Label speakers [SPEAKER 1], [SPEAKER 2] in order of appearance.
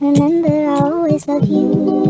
[SPEAKER 1] Remember, I always love you.